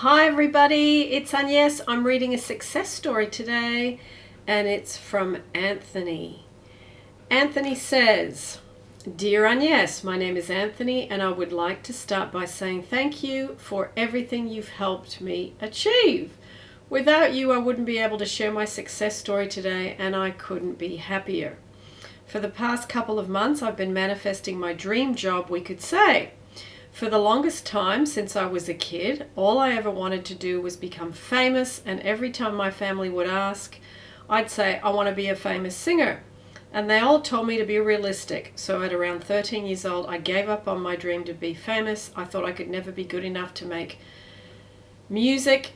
Hi everybody, it's Agnes. I'm reading a success story today and it's from Anthony. Anthony says, Dear Agnes, my name is Anthony and I would like to start by saying thank you for everything you've helped me achieve. Without you, I wouldn't be able to share my success story today and I couldn't be happier. For the past couple of months, I've been manifesting my dream job, we could say. For the longest time since I was a kid, all I ever wanted to do was become famous and every time my family would ask, I'd say, I want to be a famous singer. And they all told me to be realistic. So at around 13 years old, I gave up on my dream to be famous. I thought I could never be good enough to make music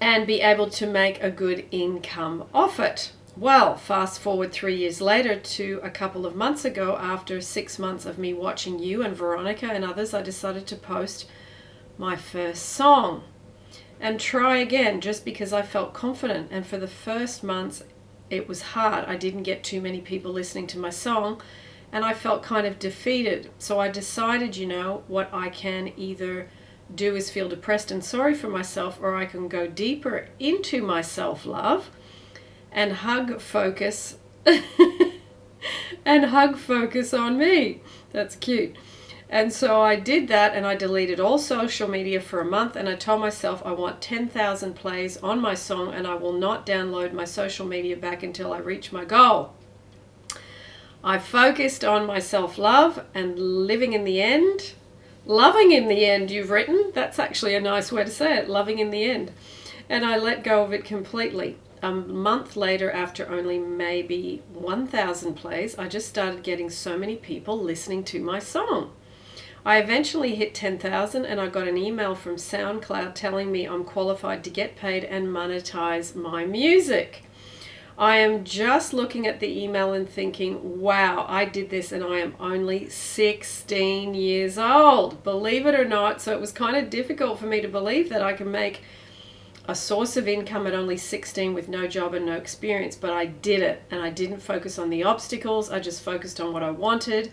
and be able to make a good income off it. Well, fast forward three years later to a couple of months ago, after six months of me watching you and Veronica and others, I decided to post my first song and try again just because I felt confident. And for the first months, it was hard. I didn't get too many people listening to my song and I felt kind of defeated. So I decided, you know, what I can either do is feel depressed and sorry for myself or I can go deeper into my self-love and hug focus and hug focus on me. That's cute. And so I did that and I deleted all social media for a month and I told myself I want 10,000 plays on my song and I will not download my social media back until I reach my goal. I focused on my self-love and living in the end. Loving in the end, you've written. That's actually a nice way to say it, loving in the end. And I let go of it completely a month later, after only maybe 1,000 plays, I just started getting so many people listening to my song. I eventually hit 10,000 and I got an email from SoundCloud telling me I'm qualified to get paid and monetize my music. I am just looking at the email and thinking, wow, I did this and I am only 16 years old. Believe it or not. So it was kind of difficult for me to believe that I can make a source of income at only 16 with no job and no experience, but I did it and I didn't focus on the obstacles. I just focused on what I wanted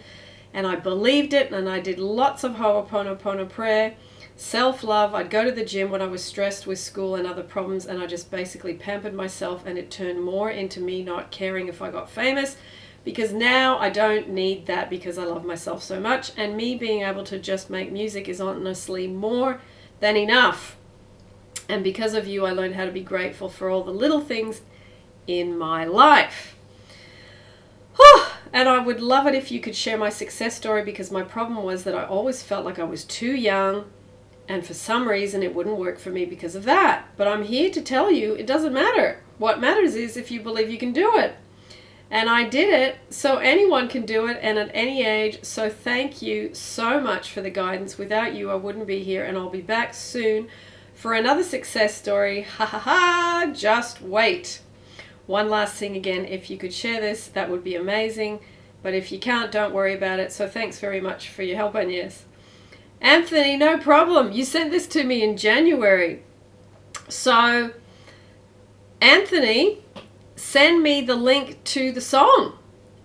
and I believed it and I did lots of Ho'oponopono prayer, self-love. I'd go to the gym when I was stressed with school and other problems and I just basically pampered myself and it turned more into me not caring if I got famous because now I don't need that because I love myself so much and me being able to just make music is honestly more than enough. And because of you, I learned how to be grateful for all the little things in my life. And I would love it if you could share my success story because my problem was that I always felt like I was too young and for some reason it wouldn't work for me because of that. But I'm here to tell you it doesn't matter. What matters is if you believe you can do it. And I did it, so anyone can do it and at any age. So thank you so much for the guidance. Without you, I wouldn't be here and I'll be back soon for another success story. Ha ha ha, just wait. One last thing again, if you could share this, that would be amazing. But if you can't, don't worry about it. So thanks very much for your help, Agnes. Anthony, no problem. You sent this to me in January. So, Anthony, send me the link to the song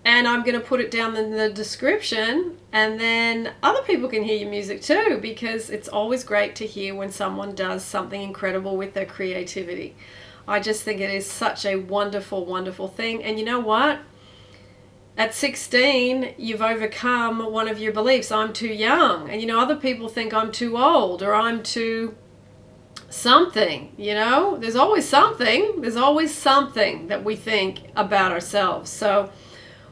and I'm going to put it down in the description and then other people can hear your music too because it's always great to hear when someone does something incredible with their creativity. I just think it is such a wonderful, wonderful thing. And you know what? At 16, you've overcome one of your beliefs. I'm too young. And you know, other people think I'm too old or I'm too something, you know? There's always something. There's always something that we think about ourselves. So,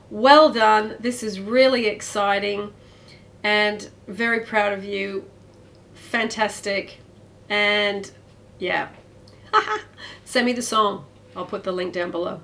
well done. This is really exciting and very proud of you. Fantastic. And yeah, send me the song. I'll put the link down below.